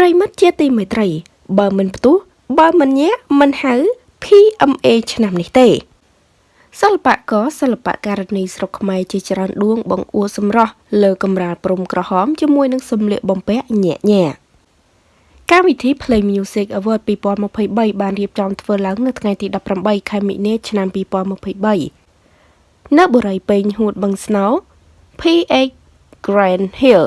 ប្រិមិត្តជាទីមេត្រី បើមិនផ្ទុះបើមិនញាក់មិនហៅ PMA ឆ្នាំនេះទេសិល្បករសិល្បករនីស្រុកខ្មែរជាច្រើនដួងបង្អួតសម្រស់លើកម្រាលព្រំក្រហមជាមួយនឹងសម្លៀកបំពាក់ញាក់ញាក់កម្មវិធី Play Music Award 2023បានរៀបចំធ្វើឡើងនៅថ្ងៃទី18ខែមិនិនាឆ្នាំ2023នៅបុរីពេញហួតបឹងស្នោ PX Grand Hill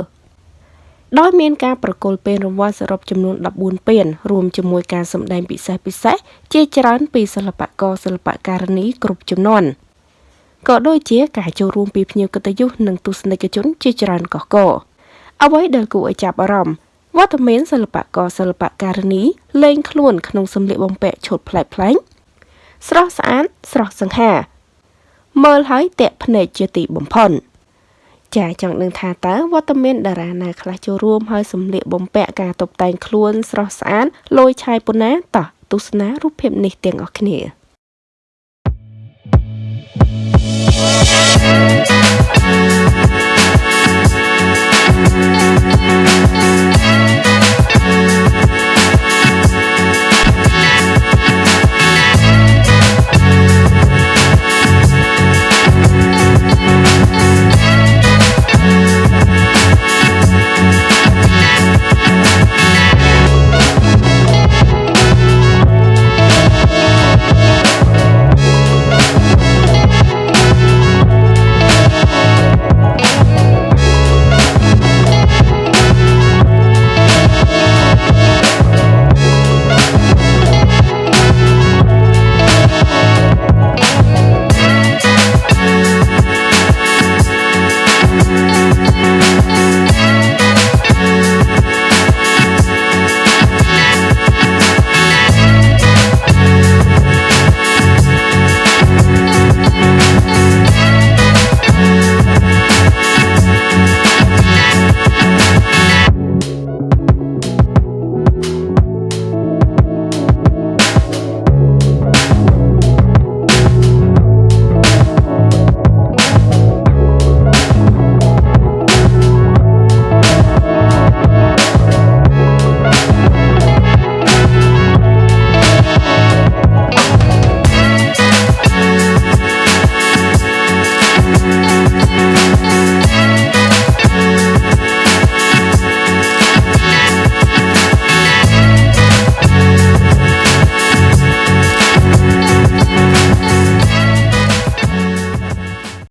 ដោយមានការប្រគល់ពានរង្វាន់សរុបចំនួន14ពានរួមជាមួយការសម្ដែងពិសេសពិសេសជាច្រើនពីសិល្បករសិល្បករនីគ្រប់ចំនួនក៏ដូចជាការចូលរួមពីភ្ញៀវកិត្តិយសនិងទស្សនិកជនជាច្រើនកកកអ្វីដែលគួរឲ្យចាប់អារម្មណ៍វត្តមានសិល្បករសិល្បករនីលេងខ្លួនក្នុងសម្លៀកបំពាក់ឈុតប្លែកៗស្រស់ស្អាតស្រស់សង្ហាមើលហើយតាក់ភ្នែកជាទីបំផុត ចាចង់ដឹងថាតើវត្តមានតារាណាខ្លះចូលរួមហើយសម្លៀកបំពាក់ការតុបតែងខ្លួនស្រស់ស្អាតលយឆាយប៉ុណ្ណាតោះទស្សនារូបភាពនេះទាំងអស់គ្នា Thank you.